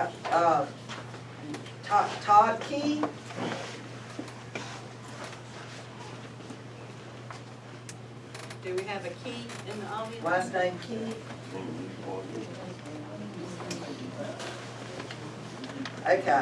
uh, uh Todd, Todd Key, Do we have a key in the audience? last name Key. Okay.